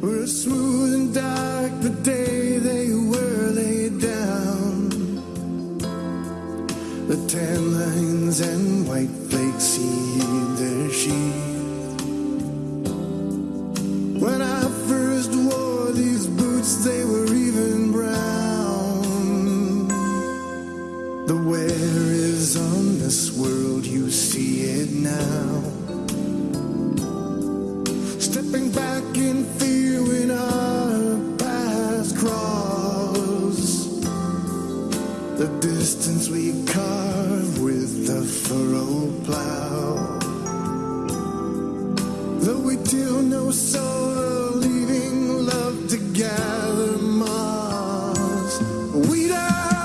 were smooth and dark the day they were laid down. The tan lines and white flakes heed their sheath. When I first wore these boots, they were even brown. The wear is on this world, you see it now. The distance we carve with the furrow plow. Though we till no soil, leaving love to gather moss. We die.